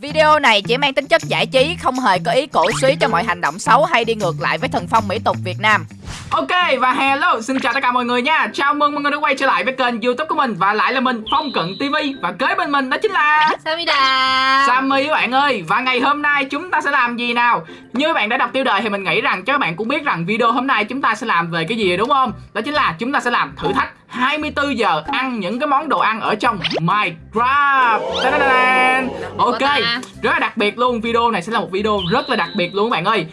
Video này chỉ mang tính chất giải trí, không hề có ý cổ suý cho mọi hành động xấu hay đi ngược lại với thần phong mỹ tục Việt Nam. Ok và hello, xin chào tất cả mọi người nha. Chào mừng mọi người đã quay trở lại với kênh youtube của mình. Và lại là mình Phong Cận TV Và kế bên mình đó chính là Samida Sammy các bạn ơi. Và ngày hôm nay chúng ta sẽ làm gì nào? Như các bạn đã đọc tiêu đề thì mình nghĩ rằng cho các bạn cũng biết rằng video hôm nay chúng ta sẽ làm về cái gì đúng không? Đó chính là chúng ta sẽ làm thử thách 24 giờ ăn những cái món đồ ăn ở trong Minecraft. Ok, rất là đặc biệt luôn. Video này sẽ là một video rất là đặc biệt luôn các bạn ơi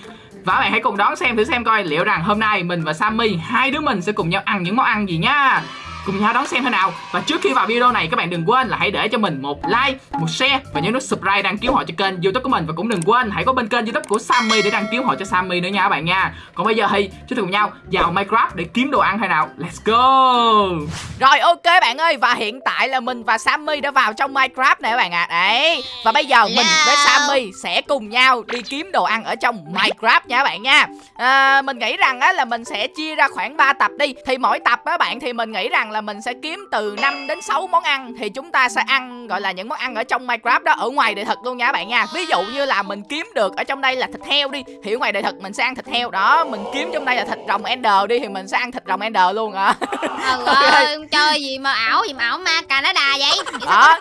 và các bạn hãy cùng đón xem thử xem coi liệu rằng hôm nay mình và Sammy, hai đứa mình sẽ cùng nhau ăn những món ăn gì nha cùng nhau đón xem thế nào. Và trước khi vào video này các bạn đừng quên là hãy để cho mình một like một share và nhớ nút subscribe đăng ký họ cho kênh youtube của mình. Và cũng đừng quên hãy có bên kênh youtube của Sammy để đăng ký họ cho Sammy nữa nha các bạn nha. Còn bây giờ thì chúng ta cùng nhau vào Minecraft để kiếm đồ ăn hay nào. Let's go! Rồi ok bạn ơi. Và hiện tại là mình và Sammy đã vào trong Minecraft này các bạn ạ. À. đấy. Và bây giờ mình với Sammy sẽ cùng nhau đi kiếm đồ ăn ở trong Minecraft nha các bạn nha. À, mình nghĩ rằng á là mình sẽ chia ra khoảng 3 tập đi. Thì mỗi tập á bạn thì mình nghĩ rằng là là mình sẽ kiếm từ 5 đến 6 món ăn thì chúng ta sẽ ăn gọi là những món ăn ở trong Minecraft đó ở ngoài đời thật luôn nha các bạn nha. Ví dụ như là mình kiếm được ở trong đây là thịt heo đi thì ở ngoài đời thật mình sẽ ăn thịt heo đó, mình kiếm trong đây là thịt rồng Ender đi thì mình sẽ ăn thịt rồng Ender luôn à. Trời ơi, chơi gì mà ảo gì mà ảo ma Canada vậy?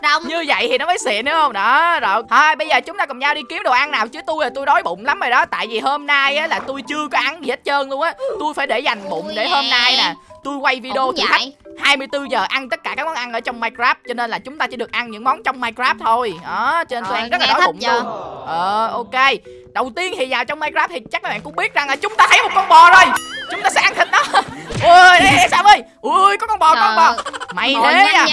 Đó, như vậy thì nó mới xịn đúng không? Đó, rồi. Thôi bây giờ chúng ta cùng nhau đi kiếm đồ ăn nào chứ tôi là tôi đói bụng lắm rồi đó, tại vì hôm nay á là tôi chưa có ăn gì hết trơn luôn á. Tôi phải để dành bụng để hôm nay nè tôi quay video thử thách. 24 giờ ăn tất cả các món ăn ở trong Minecraft cho nên là chúng ta chỉ được ăn những món trong Minecraft thôi. Đó cho nên tôi ăn rất là đói bụng luôn. ờ ok. Đầu tiên thì vào trong Minecraft thì chắc các bạn cũng biết rằng là chúng ta thấy một con bò rồi. Chúng ta sẽ ăn thịt nó. Ui đây sao ơi. Ui có con bò có con bò. Mày thế à?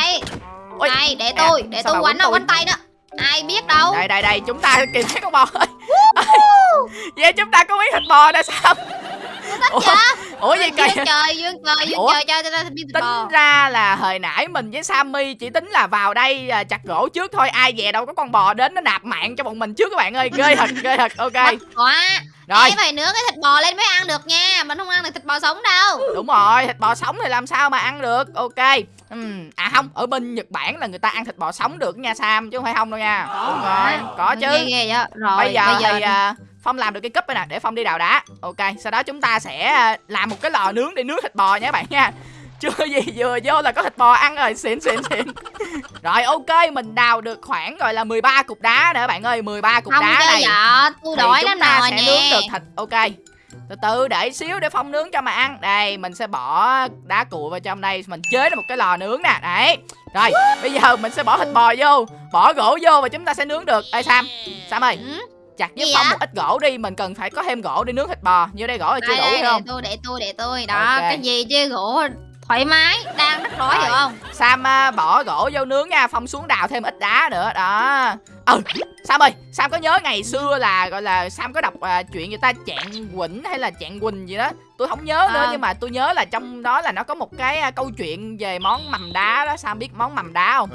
Ôi, này để tôi để tôi quánh nó quánh tay đó. Ai biết đâu. Đây đây đây chúng ta kìm thấy con bò ơi vậy chúng ta có biết thịt bò nè sao Ủa, Ủa kỳ trời dương trời dương trời cho ta Tính ra là hồi nãy mình với Sammy chỉ tính là vào đây à, chặt gỗ trước thôi Ai về đâu có con bò đến nó nạp mạng cho bọn mình trước các bạn ơi. Ghê thật ghê thật ok. Quá. Rồi. Em phải nướng cái thịt bò lên mới ăn được nha Mình không ăn được thịt bò sống đâu. Đúng rồi thịt bò sống thì làm sao mà ăn được? Ok. Uhm. À không ở bên Nhật Bản là người ta ăn thịt bò sống được nha Sam Chứ không phải không đâu nha. Đúng rồi có chứ. ghê vậy. Rồi bây giờ, bây giờ thì Phong làm được cái cúp này nè để Phong đi đào đá. Ok sau đó chúng ta sẽ à, làm một cái lò nướng để nướng thịt bò nha các bạn nha. Chưa gì vừa vô là có thịt bò ăn rồi. Xịn xịn xịn. Rồi ok mình đào được khoảng gọi là 13 cục đá nữa bạn ơi. 13 cục không đá này. dạ tôi đói lắm rồi sẽ nè nướng được thịt. Ok từ từ để xíu để phong nướng cho mà ăn. Đây mình sẽ bỏ đá cuội vào trong đây. Mình chế ra một cái lò nướng nè. Đấy. Rồi bây giờ mình sẽ bỏ thịt bò vô. Bỏ gỗ vô và chúng ta sẽ nướng được. Ê sam. Sam ơi. Ừ? Chặt với phong một ít gỗ đi mình cần phải có thêm gỗ để nướng thịt bò. Như đây gỗ là chưa đủ đây, không? để tôi để tôi để tôi. Đó okay. cái gì chứ? Gỗ thoải mái đang rất đói hiểu không? Sam uh, bỏ gỗ vô nướng nha phong xuống đào thêm ít đá nữa. Đó ừ sam ơi sam có nhớ ngày xưa là gọi là sam có đọc uh, chuyện người ta chạng quỳnh hay là chạng quỳnh gì đó? Tôi không nhớ nữa à. nhưng mà tôi nhớ là trong đó là nó có một cái uh, câu chuyện về món mầm đá đó. Sam biết món mầm đá không?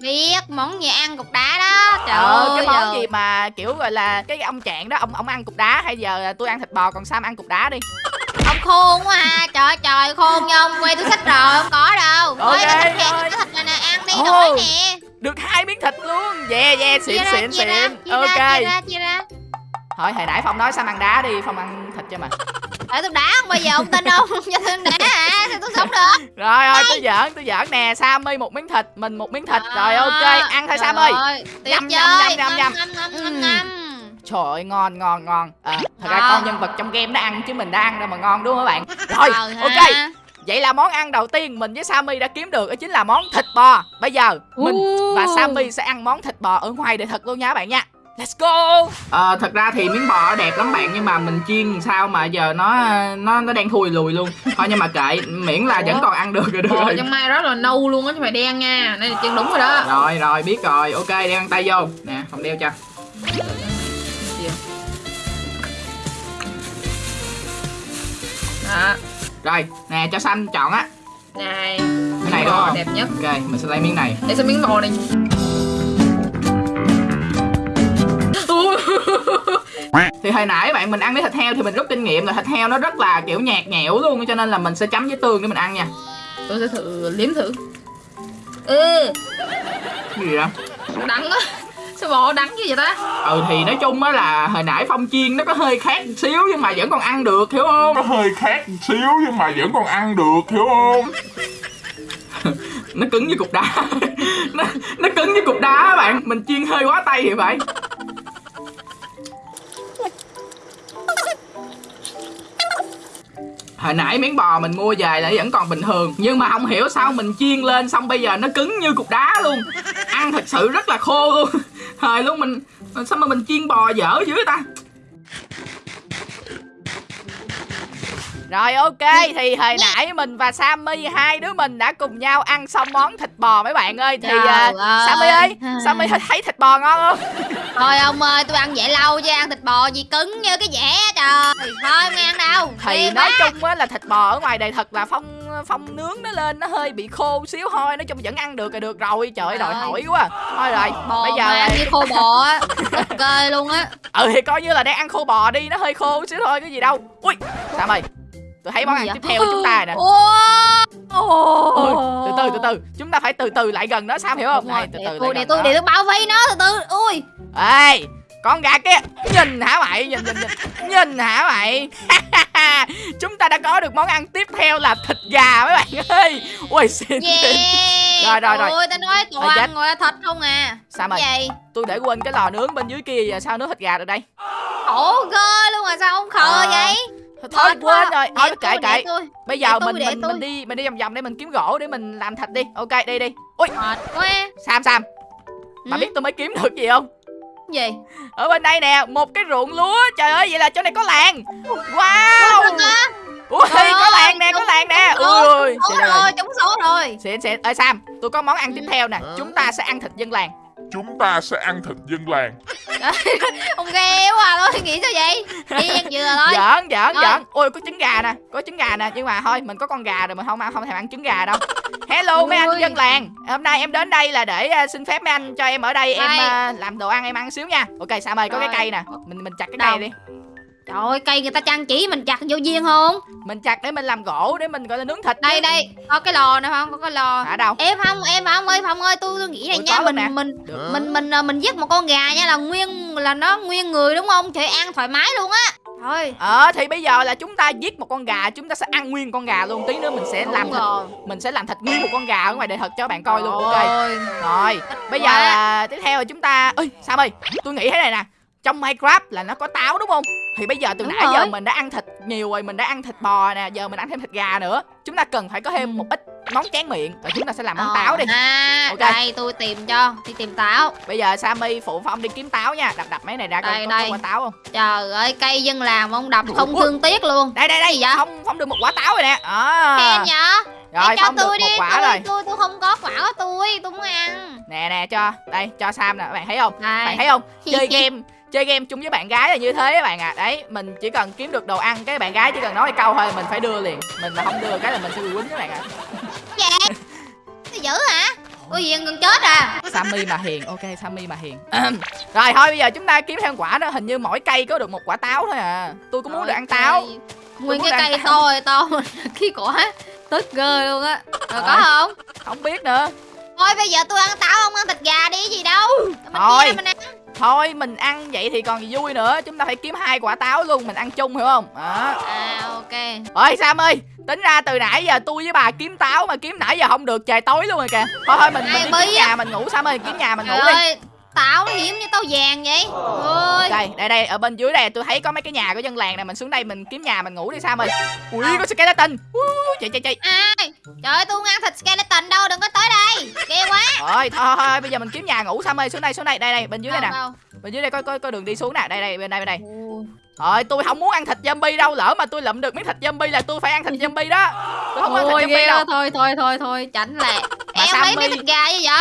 Biết món gì ăn cục đá đó. Trời ờ, ơi cái món gì mà kiểu gọi là cái ông trạng đó ông ông ăn cục đá hay giờ tôi ăn thịt bò còn sam ăn cục đá đi? Ông khôn quá ha. Trời trời khôn nha ông. Quay tôi sách rồi không có đâu. Ok Ôi, cái thịt, cái thịt này nè ăn đi oh. nè được hai miếng thịt luôn. Yeah yeah xịn xịn xịn. ok. chia ra, chia ra. thôi hồi nãy phong nói sao ăn đá đi phong ăn thịt cho mà. Tại tôi đá không bao giờ ông tin đâu. Cho tôi đá à sao tôi sống được? Rồi rồi tôi giỡn tôi giỡn nè. Sammy một miếng thịt mình một miếng thịt. Rồi ok ăn thôi Sammy. Nhâm nhâm nhâm nhâm nhâm nhâm Trời ơi ngon ngon ngon. À, Thật ra con nhân vật trong game đã ăn chứ mình đã ăn đâu mà ngon đúng không các bạn? Rồi ok Vậy là món ăn đầu tiên mình với Sammy đã kiếm được đó chính là món thịt bò. Bây giờ mình và Sammy sẽ ăn món thịt bò ở ngoài để thật luôn nha các bạn nha. Let's go. À, Thật ra thì miếng bò đẹp lắm bạn Nhưng mà mình chiên sao mà giờ nó nó nó đang thui lùi luôn. Thôi nhưng mà kệ Miễn là Ủa? vẫn còn ăn được rồi được rồi. trong mai rất là nâu luôn á chứ phải đen nha. Đây là chân đúng rồi đó. Rồi rồi biết rồi. Ok đeo tay vô. Nè không đeo cho. Đó rồi nè cho xanh chọn á. Này cái này đúng không? đẹp nhất. Ok mình sẽ lấy miếng này. Để xem miếng bò này. Thì hồi nãy bạn mình ăn với thịt heo thì mình rút kinh nghiệm là thịt heo nó rất là kiểu nhạt nhẽo luôn cho nên là mình sẽ chấm với tương để mình ăn nha. Tôi sẽ thử liếm thử. Ừ. Cái gì đó đắng á Sao bò đắng như vậy ta? Ừ thì nói chung á là hồi nãy phong chiên nó có hơi khác một xíu nhưng mà vẫn còn ăn được hiểu không? Nó hơi khác một xíu nhưng mà vẫn còn ăn được hiểu không? Nó cứng như cục đá. Nó, nó cứng như cục đá bạn. Mình chiên hơi quá tay thì vậy hồi nãy miếng bò mình mua về là vẫn còn bình thường. Nhưng mà không hiểu sao mình chiên lên xong bây giờ nó cứng như cục đá luôn. Ăn thật sự rất là khô luôn thời luôn mình sao mà mình chiên bò dở dữ ta? Rồi ok thì hồi nãy mình và Sammy hai đứa mình đã cùng nhau ăn xong món thịt bò mấy bạn ơi. Thì uh, ơi. Sammy ơi Sammy thấy thịt bò ngon không? Thôi ông ơi tôi ăn vậy lâu chứ ăn thịt bò gì cứng như cái dẻ trời. Thôi không ăn đâu Thì Phiền nói quá. chung á là thịt bò ở ngoài đây thật là phong phong nướng nó lên nó hơi bị khô xíu thôi Nói chung vẫn ăn được là được rồi. Trời ơi đòi hỏi quá. Thôi rồi Bò bây giờ mà ăn như khô bò á Ok luôn á. Ừ thì coi như là đang ăn khô bò đi Nó hơi khô xíu thôi cái gì đâu. Ui Sammy Tôi thấy món ăn tiếp vậy? theo của chúng ta nè. Ôi, từ từ từ từ chúng ta phải từ từ lại gần nó Sam hiểu không? Rồi, này từ từ để tôi nó. để tôi bảo vệ nó từ từ. Ui. Ê con gà kia nhìn hả mày? Nhìn nhìn nhìn. Nhìn hả mày? Chúng ta đã có được món ăn tiếp theo là thịt gà mấy bạn ơi. Ui yeah. xịn Rồi, rồi, rồi. ôi ta nói Rồi, toàn chết. ngồi thịt không à? Sao gì? tôi để quên cái lò nướng bên dưới kia giờ sao nướng thịt gà được đây? Khổ ghê luôn mà sao không khờ Ờ, vậy thôi, quá. quên rồi. thôi kệ kệ. bây giờ mình mình mình đi mình đi vòng vòng để mình kiếm gỗ để mình làm thịt đi. Ok đi đi. Ui. Mệt quá. Sam sam. Bà Ừ, biết tôi mới kiếm được gì không? Gì? Ở bên đây nè một cái ruộng lúa. Trời ơi vậy là chỗ này có làng. Wow. Ui Trời có làng nè có làng nè. ui trời ơi. rồi trúng số rồi. Xịn xịn. Ơi sam tôi có món ăn tiếp theo nè. Chúng ta sẽ ăn thịt dân làng. Chúng ta sẽ ăn thịt dân làng ông ghê quá à thôi nghĩ sao vậy? Đi ăn dừa thôi giỡn giỡn Rồi. giỡn ui có trứng gà nè có trứng gà nè. Nhưng mà thôi mình có con gà rồi mình không ăn không thèm ăn trứng gà đâu. Hello mấy anh dân làng. Hôm nay em đến đây là để ờ, xin phép mấy anh cho em ở đây em Đây. ờ, làm đồ ăn em ăn xíu nha. Ok sam ơi có cái Rồi. cây nè. Mình mình chặt cái Đâu? cây đi trời ơi cây người ta trang trí mình chặt vô duyên không? Mình chặt để mình làm gỗ để mình gọi là nướng thịt đây chứ. đây. Có cái lò nè không? Có cái lò. Ở đâu? Em không em không ơi phong ơi tôi, tôi nghĩ Ủa, nha mình mình mình mình ờ, mình giết một con gà nha là nguyên là nó nguyên người đúng không? Trời ăn thoải mái luôn á. Thôi. Ờ thì bây giờ là chúng ta giết một con gà chúng ta sẽ ăn nguyên con gà luôn. Tí nữa mình sẽ làm Đúng thịt rồi. mình sẽ làm thịt nguyên một con gà ở ngoài để thật cho bạn coi luôn ok. Rồi. bây giờ là tiếp theo là chúng ta ơi sam ơi tôi nghĩ thế này nè trong minecraft là nó có táo đúng không? Thì bây giờ từ Đúng nãy giờ rồi. mình đã ăn thịt nhiều rồi mình đã ăn thịt bò nè giờ mình ăn thêm thịt gà nữa. Chúng ta cần phải có thêm một ít món tráng miệng rồi chúng ta sẽ làm món Ờ, táo đi. à Ok. đây tôi tìm cho đi tìm táo. Bây giờ sammy phụ phong đi kiếm táo nha. Đập đập mấy này ra coi có, có quả táo không? Trời ơi cây dân làm ông đập không Ủa? thương tiếc luôn. Đây đây đây. Gì vậy? phong phong được một quả táo rồi nè. À. khen nhở? Rồi cho phong được tôi một đi quả tôi, rồi. tôi tôi không có quả của tôi tôi muốn ăn. Nè nè cho. Đây cho sam nè. Bạn thấy không? Đây. Bạn thấy không? Chơi game chơi game chung với bạn gái là như thế các bạn ạ. À. đấy mình chỉ cần kiếm được đồ ăn cái bạn gái chỉ cần nói câu thôi mình phải đưa liền. Mình mà không đưa cái là mình sẽ bị quýnh các bạn ạ. Dạ. Tôi dữ hả? Ôi gì gần chết à. Sammy mà hiền ok sammy mà hiền. Rồi thôi bây giờ chúng ta kiếm thêm quả đó hình như mỗi cây có được một quả táo thôi à. Tôi cũng muốn được ăn táo. nguyên cái cây to to mà cái quả tức ghê luôn á. Rồi có Rồi. không? không biết nữa. Thôi bây giờ tôi ăn táo không ăn thịt gà đi gì đâu. Mình Thôi. chia mình ăn thôi mình ăn vậy thì còn gì vui nữa. Chúng ta phải kiếm hai quả táo luôn mình ăn chung hiểu không? Đó. À ok. Ơi sam ơi tính ra từ nãy giờ tôi với bà kiếm táo mà kiếm nãy giờ không được trời tối luôn rồi kìa. Thôi thôi mình mình đi kiếm nhà mình ngủ sam ơi kiếm nhà mình ngủ đi táo nó hiếm như táo vàng vậy. Ôi. Đây đây đây ở bên dưới đây tôi thấy có mấy cái nhà của dân làng này mình xuống đây mình kiếm nhà mình ngủ đi sam ơi ui Đâu? có skeleton. Ui, chạy chạy chạy. Ai? Trời ơi tôi không ăn thịt skeleton đâu đừng có tới đây. Ghê quá. Thôi, thôi thôi bây giờ mình kiếm nhà ngủ sam ơi? Xuống đây xuống đây đây đây bên dưới đây nè. Đâu, bên dưới đây có có có đường đi xuống nè. Đây đây bên đây bên đây. Đâu. rồi tôi không muốn ăn thịt zombie đâu lỡ mà tôi lụm được miếng thịt zombie là tôi phải ăn thịt zombie đó. Tôi không muốn ăn Ôi thịt zombie đâu. thôi thôi thôi thôi tránh lẹ. Mà em Sammy- mấy thịt gà như vậy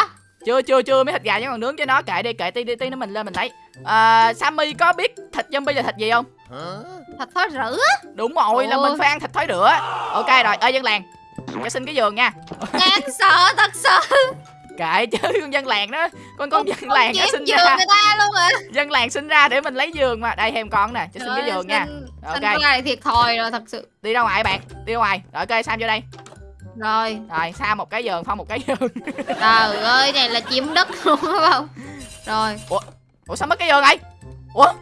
chưa chưa chưa mấy thịt gà vẫn còn nướng cho nó. Kệ đi kệ tí tí tí nữa mình lên mình thấy à, sammy có biết thịt zombie là thịt gì không? Thịt thối rữa đúng rồi là Ủa? mình phải ăn thịt thối rữa ok rồi ơi dân làng. Cho xin cái giường nha. Đáng sợ thật sự. Kệ chứ con dân làng đó. Con con dân làng nó sinh giường ra. người ta luôn à dân làng sinh ra để mình lấy giường mà. Đây thêm con nè cho xin cái giường nha. Ok. là thiệt thòi rồi thật sự. Đi ra ngoài bạn. Đi ra ngoài. Rồi ok sam vô đây rồi rồi sam một cái giường phong một cái giường trời ơi này là chiếm đất luôn đúng không Rồi ủa sao mất cái giường này ủa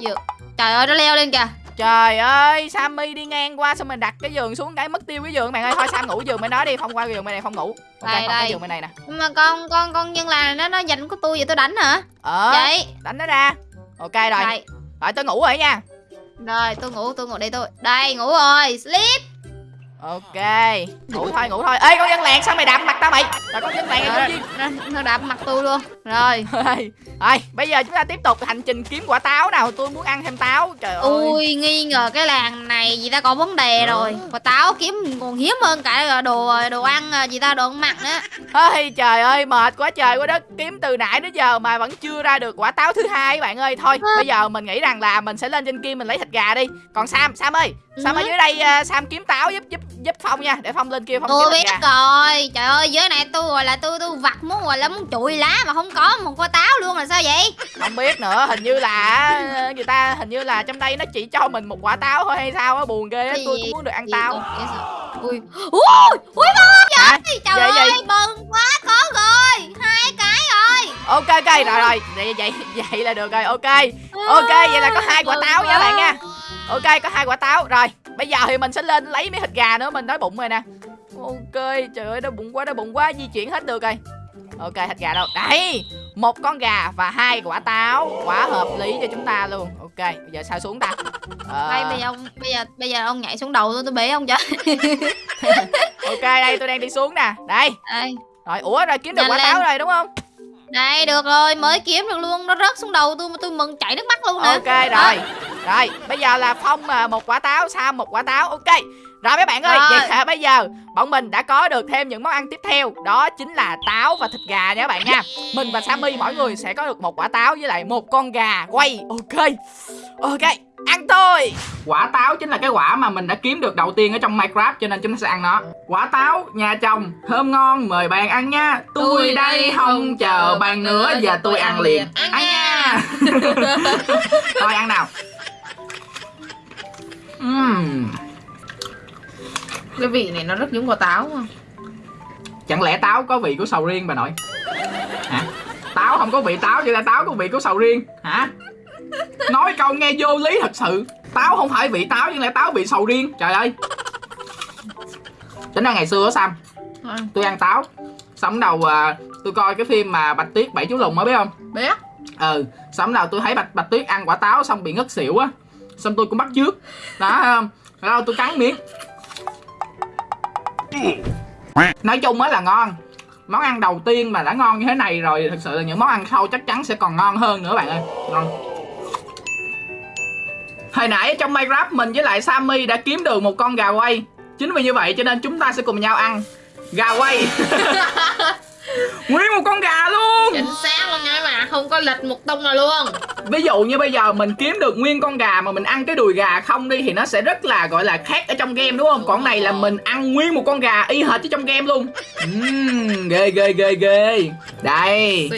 dựa. Trời ơi nó leo lên kìa Trời ơi, Sammy đi ngang qua xong mình đặt cái giường xuống cái mất tiêu cái giường bạn ơi. Thôi Sam ngủ giường bên đó đi, không qua giường bên này không ngủ. Ok, Đây, không đây. giường bên này nè. Nhưng mà con con con nhân là nó nó giành của tôi vậy tôi đánh hả Ờ, Vậy đánh nó ra. Ok rồi. Đây Rồi tôi ngủ rồi nha. Rồi tôi ngủ tôi ngủ đây tôi Đây ngủ rồi Sleep Ok, ngủ thôi, ngủ thôi. Ê con dân làng sao mày đạp mặt tao mày? Rồi con dân làng gì? nó, nó đạp mặt tôi luôn Rồi Rồi, bây giờ chúng ta tiếp tục hành trình kiếm quả táo nào. Tôi muốn ăn thêm táo. Trời ơi. Ui nghi ngờ cái làng này gì ta có vấn đề rồi Quả táo kiếm còn hiếm hơn cả đồ đồ ăn à, gì ta đồ ăn mặn nữa Ôi trời ơi, mệt quá trời quá đất. Kiếm từ nãy đến giờ mà vẫn chưa ra được quả táo thứ hai bạn ơi. Thôi, bây giờ mình nghĩ rằng là mình sẽ lên trên kia mình lấy thịt gà đi. Còn Sam, Sam ơi, Sam ở Ừ. dưới đây à, Sam kiếm táo giúp giúp giúp Phong nha, để Phong lên kia Phong Tôi biết rồi Trời ơi dưới này tôi gọi là tôi tôi vặt muốn gọi là muốn chùi lá mà không có một quả táo luôn là sao vậy Không biết nữa, hình như là à, người ta hình như là trong đây nó chỉ cho mình một quả táo thôi hay sao á, buồn ghê á, tôi cũng muốn được ăn táo. Ui Ui Ui Hả? trời Vậy, ơi bừng quá có rồi Hai cái rồi Ok ok rồi rồi, vậy vậy vậy là được rồi. Ok. Ok, vậy là có hai quả táo nha bạn nha. Ok, có hai quả táo. Rồi, bây giờ thì mình sẽ lên lấy mấy thịt gà nữa, mình đói bụng rồi nè. Ok, trời ơi đói bụng quá, đói bụng quá, di chuyển hết được rồi. Ok, thịt gà đâu? Đây, một con gà và hai quả táo, quá hợp lý cho chúng ta luôn. Ok, bây giờ sao xuống ta? Ờ, Đây bây giờ ông bây giờ bây giờ ông nhảy xuống đầu tôi tôi bể ông cho ok, đây tôi đang đi xuống nè. Đây. Đây Rồi, ủa rồi kiếm được Nhanh quả lên. táo rồi đúng không? Đây được rồi mới kiếm được luôn Nó rớt xuống đầu tôi mà tôi mừng chảy nước mắt luôn nè Ok rồi. Rồi, bây giờ là Phong à, một quả táo, Sam một quả táo. Ok. Rồi mấy bạn ơi, Rồi. vậy là bây giờ bọn mình đã có được thêm những món ăn tiếp theo, đó chính là táo và thịt gà nha các bạn nha. Mình và Sammy mỗi người sẽ có được một quả táo với lại một con gà quay. Ok. Ok, ăn thôi. Quả táo chính là cái quả mà mình đã kiếm được đầu tiên ở trong Minecraft cho nên chúng ta sẽ ăn nó. Quả táo, nhà chồng, thơm ngon, mời bạn ăn nha. Tôi đây không chờ bạn nữa, giờ tôi ăn liền. Ăn Ăn nha. Thôi ăn nào. Ừm, Cái vị này nó rất giống quả táo không? chẳng lẽ táo có vị của sầu riêng bà nội? Hả? Táo không có vị táo vậy là táo có vị của sầu riêng hả? Nói câu nghe vô lý thật sự. Táo không phải vị táo nhưng lại táo vị sầu riêng. Trời ơi. Tính ra ngày xưa á Sam Ăn. tôi ăn táo xong đầu à, tôi coi cái phim mà bạch tuyết bảy chú lùn mới biết không Biết ừ xong đầu tôi thấy bạch bạch tuyết ăn quả táo xong bị ngất xỉu á xong tôi cũng bắt trước đó không rồi tôi cắn miếng Ừ. nói chung á là ngon. Món ăn đầu tiên mà đã ngon như thế này rồi, thực sự là những món ăn sau chắc chắn sẽ còn ngon hơn nữa bạn ơi. Ngon. Hồi nãy trong Minecraft mình với lại Sammy đã kiếm được một con gà quay. Chính vì như vậy cho nên chúng ta sẽ cùng nhau ăn. Gà quay. nguyên một con gà luôn. Chính xác luôn nha bạn Không có lệch một tông nào luôn. Ví dụ như bây giờ mình kiếm được nguyên con gà mà mình ăn cái đùi gà không đi thì nó sẽ rất là gọi là khác ở trong game đúng không? Còn này là mình ăn nguyên một con gà y hệt như trong game luôn. Ừm, ghê ghê ghê ghê. Đây.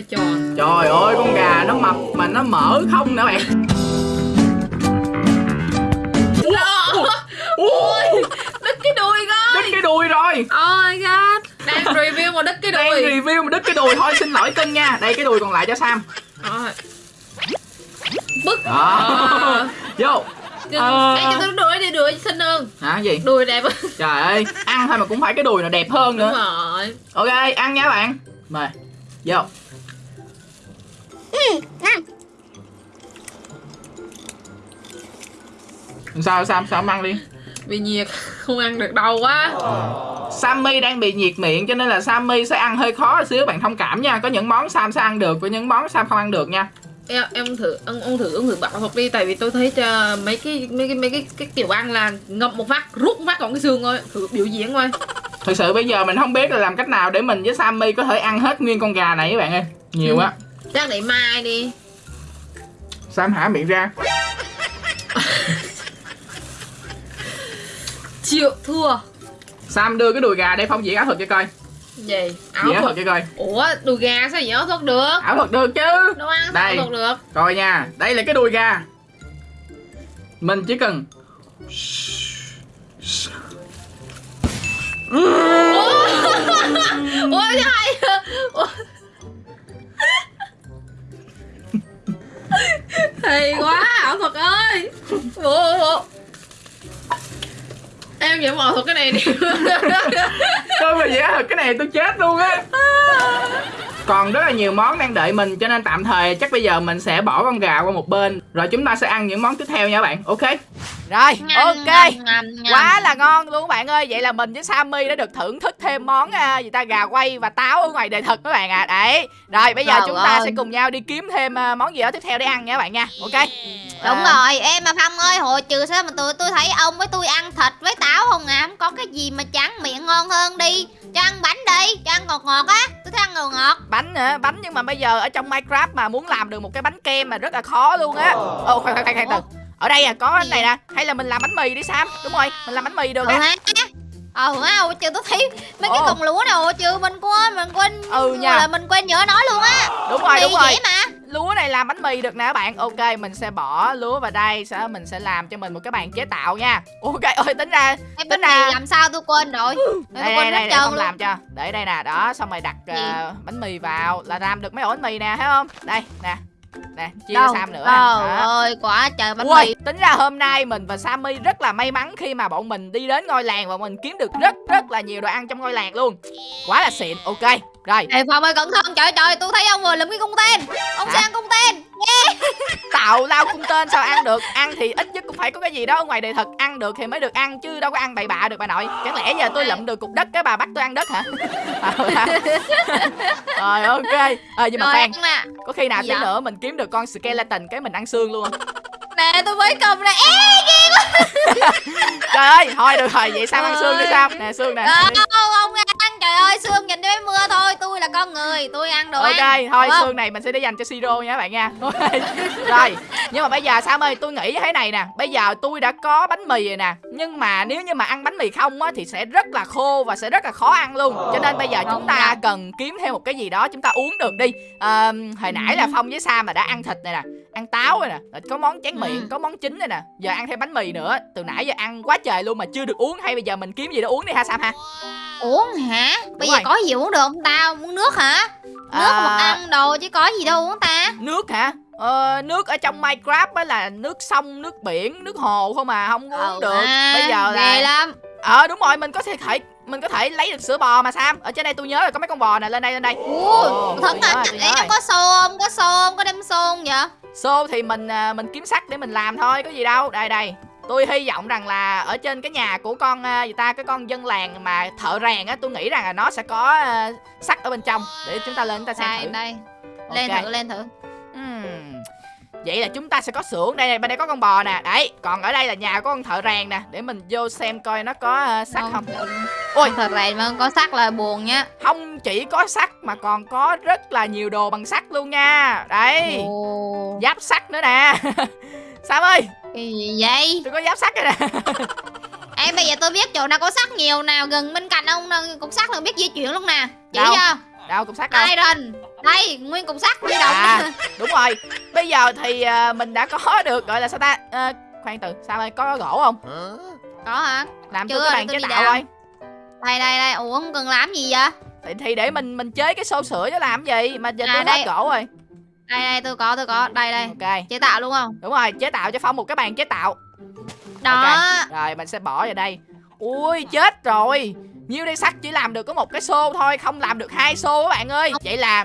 Trời. Ơi con gà nó mập mà nó mỡ không nữa bạn. Ui, Đứt cái đùi coi đứt cái đùi rồi. Oh my god Đang review mà đứt cái đang đùi review mà đứt cái đùi. Thôi xin lỗi cưng nha. Đây cái đùi còn lại cho Sam. Bức. Đó. Vô. Ê cho tôi đuổi đi đuổi xinh hơn. Hả? Gì? Đùi đẹp hơn. Trời ơi. Ăn thôi mà cũng phải cái đùi nào đẹp hơn Đúng nữa rồi. Ok ăn nha bạn. Mời. Vô. Sao Sam sao không ăn đi Bị nhiệt Không ăn được đâu quá. Sammy đang bị nhiệt miệng cho nên là Sammy sẽ ăn hơi khó xíu. Bạn thông cảm nha có những món Sam sẽ ăn được có những món Sam không ăn được nha. Em em thử ông ông thử ông thử bảo thuật đi tại vì tôi thấy uh, mấy cái mấy cái mấy cái cái kiểu ăn là ngậm một phát rút một phát còn cái xương thôi thử biểu diễn coi. Thực sự bây giờ mình không biết là làm cách nào để mình với Sammy có thể ăn hết nguyên con gà này các bạn ơi. Nhiều Ừ. quá. Chắc để mai đi. Sam hả miệng ra chịu thua. Sam đưa cái đùi gà đây phong diễn ảo thuật cho coi. Gì? Ảo thuật? cho coi. Ủa đùi gà sao diễn áo thuật được. Ảo thuật được chứ. Đâu ăn sao Đây. áo thuật được? Coi nha, đây là cái đùi gà. Mình chỉ cần ủa? Cái hay Ủa, Hay quá ảo thuật ơi. Bộ bộ Em nhận bỏ thuật cái này đi. Tôi mà dễ thật cái này tôi chết luôn á. Còn rất là nhiều món đang đợi mình, cho nên tạm thời chắc bây giờ mình sẽ bỏ con gà qua một bên. Rồi chúng ta sẽ ăn những món tiếp theo nha các bạn. Ok. Rồi, ok. Quá là ngon luôn các bạn ơi. Vậy là mình với Sammy đã được thưởng thức thêm món à, gì ta gà quay và táo ở ngoài đời thực các bạn ạ. Đấy. Rồi bây giờ Trời chúng ta ơi. sẽ cùng nhau đi kiếm thêm à, món gì đó tiếp theo để ăn nha các bạn nha. Ok. Đúng À, rồi, em mà Phong ơi, hồi trừ sao mà tụi tôi thấy ông với tôi ăn thịt với táo không à? Không có cái gì mà trắng miệng ngon hơn đi. Cho ăn bánh đi, cho ăn ngọt ngọt á. Tôi thích ăn ngọt ngọt. Bánh hả? Bánh nhưng mà bây giờ ở trong Minecraft mà muốn làm được một cái bánh kem mà rất là khó luôn á. Ồ. Khoan khoan khoan khoan từ Ở đây à có cái này nè. Hay là mình làm bánh mì đi Sam. Đúng rồi, mình làm bánh mì được á Ờ hồi trừ tôi thấy mấy cái cọng lúa nào trừ mình quên, mình quên Ừ nha. là mình quên nhớ nói luôn á. Đúng rồi, Mì đúng rồi. mà. Lúa này làm bánh mì được nè các bạn. Ok mình sẽ bỏ lúa vào đây đó mình sẽ làm cho mình một cái bàn chế tạo nha. Ok ôi tính ra Cái Tính bánh ra- mì làm sao tôi quên rồi? Tôi đây đây quên đây hết để không luôn. làm cho. Để đây nè đó xong rồi đặt ờ, bánh mì vào là làm được mấy ổ bánh mì nè thấy không? Đây nè nè chia cho Đâu? sam nữa Trời Đó. ơi, quả trời bánh Ui, mì tính ra hôm nay mình và Sammy rất là may mắn khi mà bọn mình đi đến ngôi làng và mình kiếm được rất rất là nhiều đồ ăn trong ngôi làng luôn. Quá là xịn. Ok. Rồi, Ê Phong ơi cẩn thận, trời trời, tôi thấy ông vừa lụm cái cung tên Ông Hả? sang cung tên tạo lao cung tên sao ăn được? Ăn thì ít nhất cũng phải có cái gì đó ở ngoài đời thực ăn được thì mới được ăn chứ đâu có ăn bậy bạ được bà nội. Chẳng lẽ giờ tôi lụm được cục đất cái bà bắt tôi ăn đất hả? Rồi ok. Ờ nhưng mà nè có khi nào tí Dạ. nữa mình kiếm được con skeleton cái mình ăn xương luôn không? Nè tôi mới cầm nè Ê ghê quá Trời ơi, thôi được rồi, vậy sao ăn xương đi sao? Nè xương nè. Không không ăn trời ơi xương nhìn cho mấy mưa thôi Tôi là con người tôi ăn đồ ok ăn thôi xương này mình sẽ để dành cho siro nha các bạn nha. Rồi nhưng mà bây giờ sam ơi tôi nghĩ thế này nè. Bây giờ tôi đã có bánh mì rồi nè nhưng mà nếu như mà ăn bánh mì không á thì sẽ rất là khô và sẽ rất là khó ăn luôn. Cho nên bây giờ chúng ta cần kiếm thêm một cái gì đó chúng ta uống được đi. À, hồi nãy là phong với sam mà đã ăn thịt này nè ăn táo rồi nè. Rồi có món tráng miệng Ừ. có món chính này nè. Giờ ăn thêm bánh mì nữa. Từ nãy giờ ăn quá trời luôn mà chưa được uống. Hay bây giờ mình kiếm gì đó uống đi ha sam ha? Uống hả? Bây giờ rồi. có gì uống được không ta? Uống nước hả? Nước À, một ăn đồ chứ có gì đâu uống ta. Nước hả? Ờ, nước ở trong minecraft á là nước sông nước biển nước hồ không mà không uống được. à, bây giờ là lắm. Ờ đúng rồi mình có thể thể mình có thể lấy được sữa bò mà sam. Ở trên đây tôi nhớ là có mấy con bò nè. Lên đây lên đây. Ui, Ồ, thật rồi, tôi Ê, nó rồi. có xô không có xô không có đem xô không vậy xô thì mình à, mình kiếm sắt để mình làm thôi có gì đâu. Đây đây. Tôi hy vọng rằng là ở trên cái nhà của con à, gì ta cái con dân làng mà thợ rèn á tôi nghĩ rằng là nó sẽ có à, sắt ở bên trong để chúng ta lên chúng ta xem đây thử. đây. Lên Ok. thử lên thử. Ừm. Vậy là chúng ta sẽ có xưởng. Đây này bên đây có con bò nè. Đấy còn ở đây là nhà của con thợ rèn nè. Để mình vô xem coi nó có à, sắt không. Ôi. thật rày mà không có sắt là buồn nhá. Không chỉ có sắt mà còn có rất là nhiều đồ bằng sắt luôn nha. Đấy. Ồ, giáp sắt nữa nè. Sam ơi? Cái gì vậy? Tôi có giáp sắt đây nè. Em bây giờ tôi biết chỗ nào có sắt nhiều nào gần bên cạnh ông cục sắt là biết di chuyển luôn nè. Chỉ Đâu? cho đâu cục sắt đâu? Iron đây nguyên cục sắt di động. À đúng rồi. Bây giờ thì à, mình đã có được gọi là sao ta? À, khoan từ Sam ơi có gỗ không? Có hả? Làm Chưa, cái bàn chế đi tạo coi. Đây đây đây ủa không cần làm gì vậy? Thì, thì để mình mình chế cái xô sữa chứ làm gì? Mà giờ À, tôi đây. hết gỗ rồi. Đây đây tôi có tôi có. Đây đây. Ok. Chế tạo luôn không? Đúng rồi chế tạo cho phong một cái bàn chế tạo. Đó. Rồi mình sẽ bỏ vào đây. Ui chết rồi nhiêu đây sắt chỉ làm được có một cái xô thôi không làm được hai xô các bạn ơi. Vậy là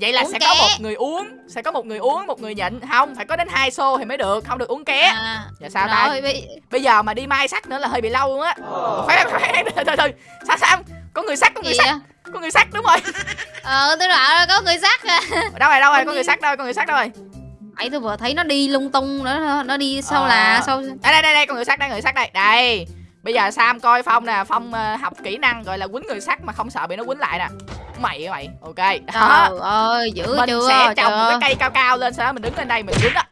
vậy là Uống sẽ ké. có một người uống sẽ có một người uống một người nhịn. Không phải có đến hai xô thì mới được không được uống ké. À, giờ sao ta? rồi bị bây giờ mà đi mai sắt nữa là hơi bị lâu luôn á. Khoan khoan từ từ từ sao sao? Có người sắt có người gì sắt có người sắt đúng rồi. Ờ tôi bảo là có người sắt à. Đâu rồi đâu rồi? Có người sắt đâu có người sắt đâu rồi? Ấy tôi vừa thấy nó đi lung tung nữa nó đi sau Ờ. là sau đây đây đây đây con người sắt đây người sắt đây. Đây bây giờ sam coi phong nè phong ờ, học kỹ năng gọi là quýnh người sắt mà không sợ bị nó quýnh lại nè. Mày mày ok. Đó. trời ơi dữ mình chưa sẽ trồng một cái cây cao cao lên sau đó mình đứng lên đây mình quýnh á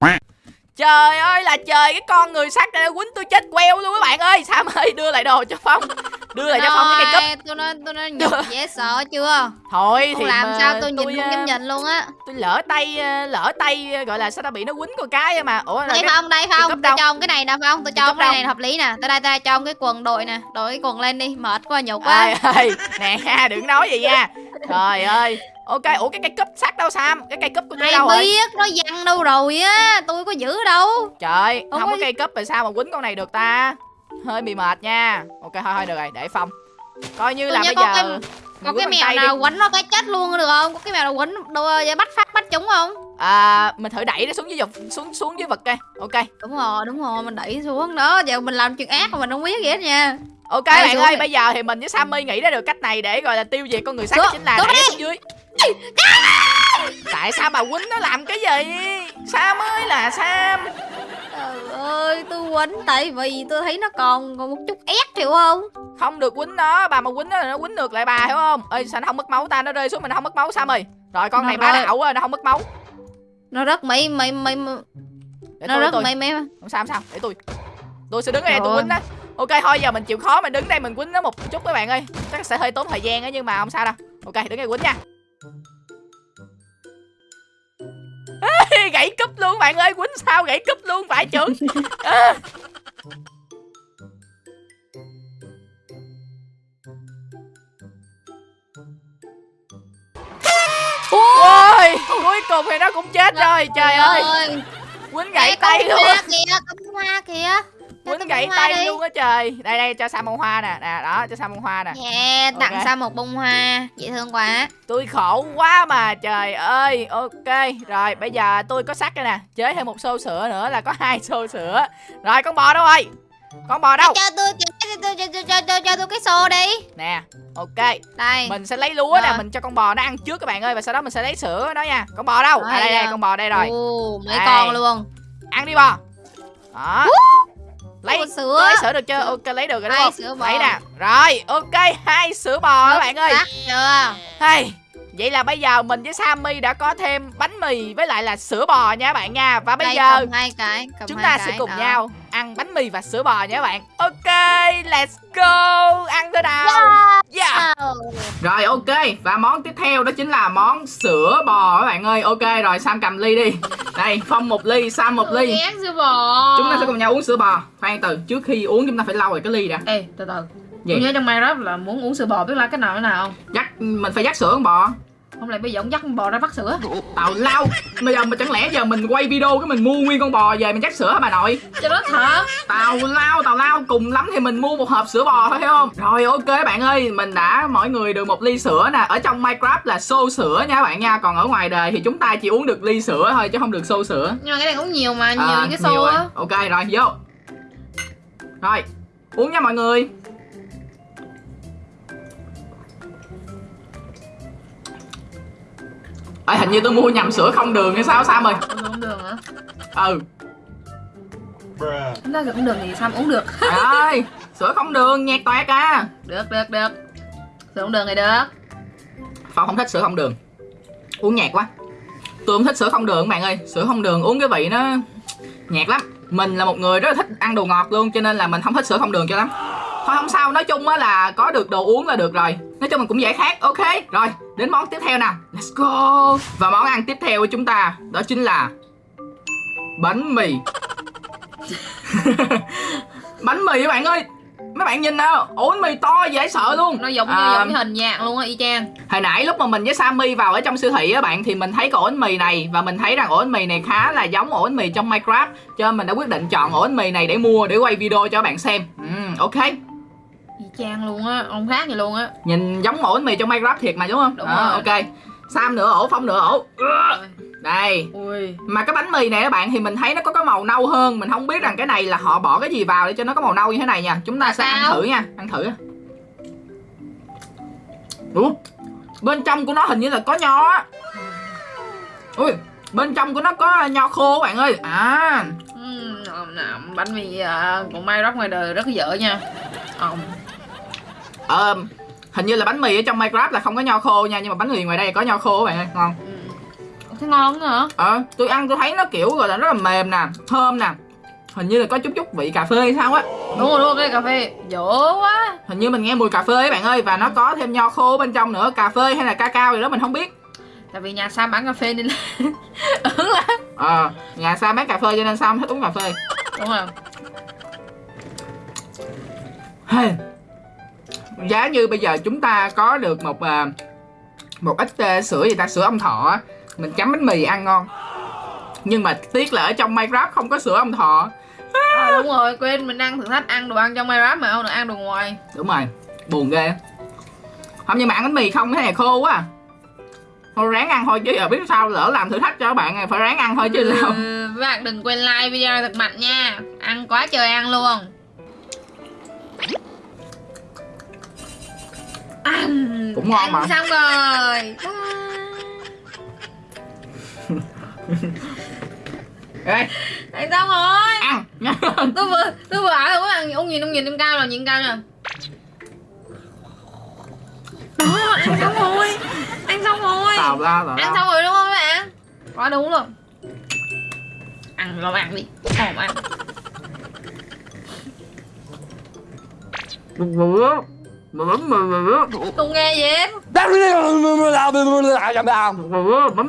Trời ơi là trời cái con người sắt này nó quýnh tôi chết queo luôn các bạn ơi. Sam ơi đưa lại đồ cho Phong. Đưa lại cho Phong cái cây cúp. tôi nói tôi nói nhục dễ sợ chưa? Thôi không thì làm sao tôi nhìn không ờ, dám nhìn luôn á. Tôi lỡ tay ờ, lỡ tay ờ, gọi là sao ta bị nó quýnh con cái mà. Ủa đây cái, phong đây phong tôi đâu? cho ông cái này nè phong tôi cho ông cái này hợp lý nè. Tới đây đây cho ông cái quần đội nè. Đội cái quần lên đi mệt quá nhục quá. Ơi ơi nè đừng nói vậy nha. Trời ơi Ok, ủa cái cây cúp sắt đâu Sam? Cái cây cúp của tôi đâu rồi? biết nó văng đâu rồi á Tôi có giữ đâu. Trời, Không không có cây cúp rồi sao mà quýnh con này được ta? Hơi bị mệt nha. Ok, thôi thôi được rồi, để phong Coi như Tôi là bây giờ cái- Có cái mèo tay đi. nào quánh nó cái chết luôn được không? Có cái mèo nào quánh đồ bắt phát bắt chúng không? À, Mình thử đẩy nó xuống dưới vực Xuống xuống dưới vực coi. Ok. Đúng rồi đúng rồi mình đẩy xuống đó. Giờ mình làm chuyện ác mà mình không biết gì hết nha Ok Ê, bạn ơi, bây giờ thì mình với Sammy nghĩ ra được cách này để gọi là tiêu diệt con người sắt chính là đẩy xuống dưới. Tại sao bà quýnh nó làm cái gì? Sam ơi là Sam. Trời ơi tôi quánh tại vì tôi thấy nó còn còn một chút ép hiểu không Không được quýnh nó, bà mà quýnh nó là nó quýnh ngược lại bà hiểu không? Ê sao nó không mất máu ta, nó rơi xuống mình không mất máu Sam ơi. Rồi con Nó này rơi. đạo quá, nó không mất máu. Nó rất mấy mấy mấy Nó rất mấy mấy Không sao không sao, để tôi. Tôi sẽ đứng ở đây tôi Rồi. quýnh đó. Ok thôi giờ mình chịu khó mình đứng đây mình quýnh nó một chút các bạn ơi. Chắc sẽ hơi tốn thời gian á nhưng mà không sao đâu. Ok, đứng đây quýnh nha. Ê, gãy cúp luôn bạn ơi, quýnh sao gãy cúp luôn phải trưởng. À. Ôi, cuối cùng thì nó cũng chết rồi, trời ơi, quýnh gãy tay luôn. hoa kìa hoa kìa quýnh gãy tay đi. luôn á trời. Đây đây cho sam bông hoa nè. Nè đó cho sam bông hoa nè. Yeah, tặng Ok. Sa một bông hoa. Dễ thương quá. Tôi khổ quá mà trời ơi. Ok rồi bây giờ tôi có sắt đây nè. Chế thêm một xô sữa nữa là có hai xô sữa. Rồi con bò đâu rồi? Con bò đâu? Cho tôi cho, cho, cho, cho, cho, cho, cho tôi cái xô đi. Nè ok. Đây. Mình sẽ lấy lúa nè Rồi. mình cho con bò nó ăn trước các bạn ơi và sau đó mình sẽ lấy sữa nó nha. Con bò đâu? À Rồi, đây đây giờ. con bò đây rồi. Ồ, mấy Đây. con luôn. Ăn đi bò. Đó lấy sữa. lấy sữa được chưa? Ok lấy được rồi đúng Hai không? lấy nè. Rồi ok hai sữa bò các bạn ơi. chưa? Hey, vậy là bây giờ mình với Sammy đã có thêm bánh mì với lại là sữa bò nha các bạn nha. Và bây Đây, giờ cầm hai cái cầm chúng hai ta cái, sẽ cùng đó. nhau ăn bánh mì và sữa bò nha các bạn. Ok, let's go. Ăn thôi nào. Yeah. Wow. Rồi ok. Và món tiếp theo đó chính là món sữa bò các bạn ơi. Ok rồi Sam cầm ly đi. Đây Phong một ly Sam một ly. Sữa bò. Chúng ta sẽ cùng nhau uống sữa bò. Khoan từ trước khi uống chúng ta phải lau rồi cái ly đã. Ê từ từ. Gì? tôi nhớ trong Minecraft là muốn uống sữa bò biết là cái nào cái nào không? Dắt mình phải dắt sữa con bò không lẽ bây giờ ông dắt con bò ra vắt sữa. Tào lao. Bây giờ mà chẳng lẽ giờ mình quay video cái mình mua nguyên con bò về mình dắt sữa hả bà nội? Cho nó thật Tào lao tào lao. Cùng lắm thì mình mua một hộp sữa bò thôi không? Rồi ok bạn ơi. Mình đã mỗi người được một ly sữa nè. Ở trong Minecraft là xô sữa nha các bạn nha. Còn ở ngoài đời thì chúng ta chỉ uống được ly sữa thôi chứ không được xô sữa. Nhưng mà cái này cũng nhiều mà nhiều À, cái xô á. Ok rồi vô. Rồi Uống nha mọi người Ê, hình như tôi mua nhầm sữa không đường hay sao Sam ơi? Uống không đường hả? Ừ. Chúng ta sữa không đường thì Sam uống được. Trời ơi Sữa không đường nhạt toẹt à. Được được được. Sữa không đường thì được. Phong không thích sữa không đường. Uống nhạt quá. Tôi không thích sữa không đường bạn ơi. Sữa không đường uống cái vị nó nhạt lắm. Mình là một người rất là thích ăn đồ ngọt luôn Cho nên là mình không thích sữa không đường cho lắm. Thôi không sao. Nói chung á là có được đồ uống là được rồi Nói chung mình cũng dễ khát Ok Rồi đến món tiếp theo nào Let's go. Và món ăn tiếp theo của chúng ta Đó chính là Bánh mì. Bánh mì các bạn ơi Mấy bạn nhìn nào Ủa bánh mì to dễ sợ luôn. Nó giống như À, giống cái hình dạng luôn á y chang. Hồi nãy lúc mà mình với Sammy vào ở trong siêu thị á bạn thì mình thấy cái ổ bánh mì này và mình thấy rằng ổ bánh mì này khá là giống ổ bánh mì trong Minecraft cho nên mình đã quyết định chọn ổ bánh mì này để mua để quay video cho các bạn xem. Ừm, ok. Y chang luôn á không khác gì luôn á Nhìn giống ổ bánh mì trong Minecraft thiệt mà đúng không? Đúng Đó, rồi. ok. Sam nửa ổ, Phong nửa ổ. Đây. ui Mà cái bánh mì này các bạn thì mình thấy nó có cái màu nâu hơn Mình không biết rằng cái này là họ bỏ cái gì vào để cho nó có màu nâu như thế này nha Chúng ta sẽ ăn Sao? thử nha Ăn thử Ủa Bên trong của nó hình như là có nho á Ui Bên trong của nó có nho khô các bạn ơi À nè. bánh mì à, của Minecraft ngoài đời rất dở nha Ồng. Ờ, Hình như là bánh mì ở trong Minecraft là không có nho khô nha Nhưng mà bánh mì ngoài đây có nho khô các bạn ơi Ngon. Ừm. thấy ngon nữa hả? Ờ tôi ăn tôi thấy nó kiểu gọi là rất là mềm nè Thơm nè. Hình như là có chút chút vị cà phê hay sao á. Đúng rồi đúng rồi cái cà phê. Dở quá. Hình như mình nghe mùi cà phê ấy bạn ơi Và nó có thêm nho khô bên trong nữa Cà phê hay là cacao gì đó mình không biết. Tại vì nhà Sam bán cà phê nên là ứng lắm. Ờ Nhà Sam bán cà phê cho nên Sam thích uống cà phê. Đúng rồi. Hey. Giá như bây giờ chúng ta có được một à, một ít ờ, sữa gì ta? Sữa ông thọ mình chấm bánh mì ăn ngon. Nhưng mà tiếc là ở trong Minecraft không có sữa ông thọ. À, đúng rồi quên mình ăn thử thách ăn đồ ăn trong Minecraft mà không được ăn đồ ngoài. Đúng rồi buồn ghê. Không nhưng mà ăn bánh mì không cái này khô quá à. thôi ráng ăn thôi chứ giờ biết sao lỡ làm thử thách cho các bạn này phải ráng ăn thôi chứ sao. ừ, các bạn đừng quên like video thật mạnh nha. Ăn quá trời ăn luôn ăn. Cũng ngon ăn mà. xong rồi. Ê, ăn xong rồi. Ăn. Tôi vừa tôi vừa ở các bạn ông nhìn ông nhìn em cao rồi nhìn cao nè đó ăn xong rồi. Ăn xong rồi. Tào ra tào ăn ra xong rồi đúng không các bạn? Quá đúng luôn. Ăn lo ăn đi. Không ăn bánh mì không nghe gì hết. Bánh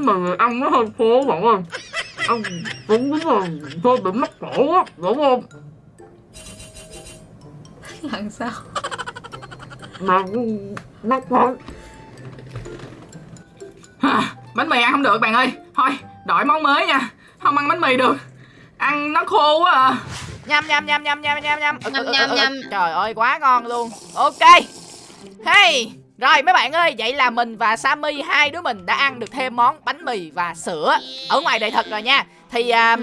mì ăn nó hơi khô bạn ơi. Ăn cũng đúng là hơi bị mắc cổ á đúng không? Làm sao? Mà mắc cổ. Bánh mì ăn không được bạn ơi. Thôi đổi món mới nha. Không ăn bánh mì được. Ăn nó khô quá à nhâm nhâm nhâm nhâm nhâm nhâm nhâm Ừ, Nhâm, ừ, ừ, nhâm, ừ, ừ. nhâm. trời ơi quá ngon luôn ok hey rồi mấy bạn ơi vậy là mình và Sammy hai đứa mình đã ăn được thêm món bánh mì và sữa ở ngoài đời thật rồi nha thì Ừ.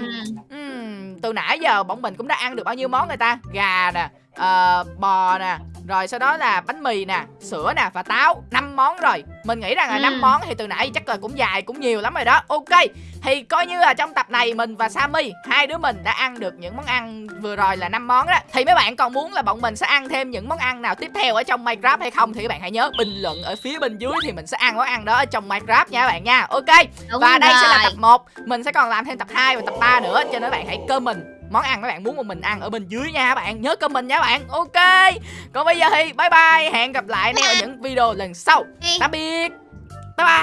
ừm, từ nãy giờ bọn mình cũng đã ăn được bao nhiêu món người ta gà nè ờ, bò nè rồi sau đó là bánh mì nè sữa nè và táo năm món rồi. Mình nghĩ rằng là Ừ. năm món thì từ nãy chắc là cũng dài cũng nhiều lắm rồi đó. Ok thì coi như là trong tập này mình và Sammy hai đứa mình đã ăn được những món ăn vừa rồi là năm món đó. Thì mấy bạn còn muốn là bọn mình sẽ ăn thêm những món ăn nào tiếp theo ở trong Minecraft hay không thì các bạn hãy nhớ bình luận ở phía bên dưới thì mình sẽ ăn món ăn đó ở trong Minecraft nha các bạn nha. Ok Đúng và đây sẽ là tập 1 Mình sẽ còn làm thêm tập 2 và tập 3 nữa Cho nên các bạn hãy comment món ăn các bạn muốn một mình ăn ở bên dưới nha các bạn. Nhớ comment nha các bạn. Ok. Còn bây giờ thì bye bye. Hẹn gặp lại anh em ở những video lần sau. Tạm biệt. Bye bye